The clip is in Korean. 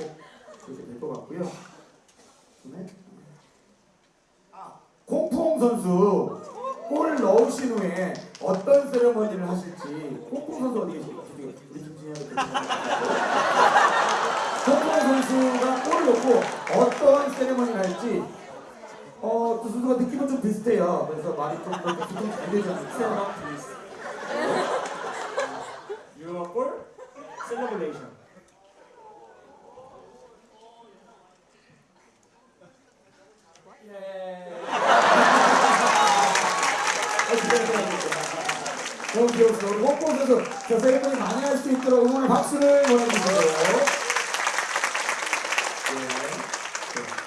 꼭 그렇게 될 것 같고요. 그다음에 아, 콩풍 선수 골 넣으신 후에 어떤 세레머니를 하실지 콩풍 선수 어디 계십니까? 우리 콩풍 선수가 골 넣고 어떤 세레머니를 할지 어, 두 선수가 느낌은 좀 비슷해요. 그래서 말이 좀더 조금 잘 되지 않을까. Your goal celebration. 너무 귀여웠어요. 우리 홍보 선수 저 세리머니 많이 할 수 있도록 응원의 박수를 보내주세요. 네.